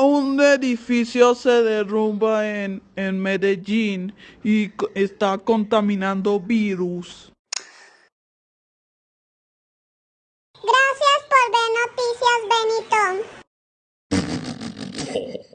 un edificio se derrumba en, en Medellín y está contaminando virus. Gracias por ver noticias, Benito.